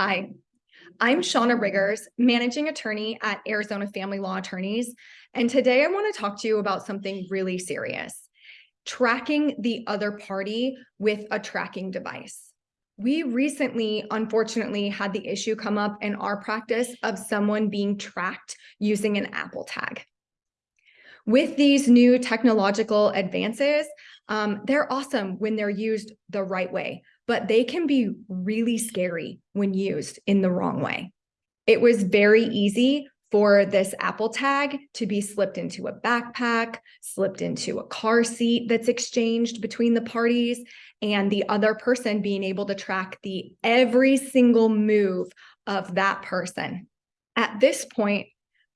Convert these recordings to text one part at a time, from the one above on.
Hi, I'm Shauna Riggers, managing attorney at Arizona Family Law Attorneys. And today I want to talk to you about something really serious tracking the other party with a tracking device. We recently, unfortunately, had the issue come up in our practice of someone being tracked using an Apple tag. With these new technological advances, um, they're awesome when they're used the right way, but they can be really scary when used in the wrong way. It was very easy for this Apple tag to be slipped into a backpack, slipped into a car seat that's exchanged between the parties, and the other person being able to track the every single move of that person. At this point,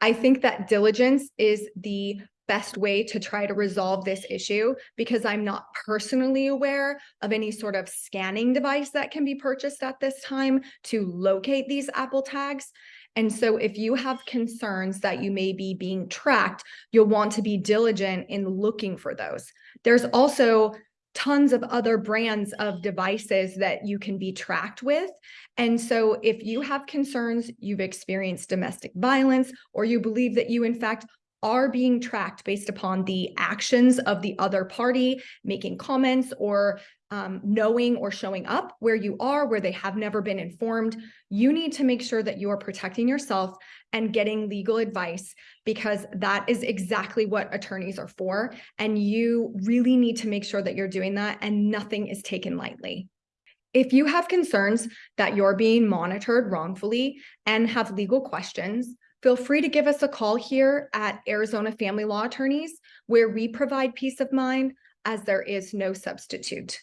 I think that diligence is the best way to try to resolve this issue because I'm not personally aware of any sort of scanning device that can be purchased at this time to locate these Apple tags. And so if you have concerns that you may be being tracked, you'll want to be diligent in looking for those. There's also tons of other brands of devices that you can be tracked with. And so if you have concerns, you've experienced domestic violence, or you believe that you in fact are being tracked based upon the actions of the other party, making comments or um, knowing or showing up where you are, where they have never been informed. You need to make sure that you are protecting yourself and getting legal advice because that is exactly what attorneys are for. And you really need to make sure that you're doing that and nothing is taken lightly. If you have concerns that you're being monitored wrongfully and have legal questions, Feel free to give us a call here at Arizona Family Law Attorneys, where we provide peace of mind as there is no substitute.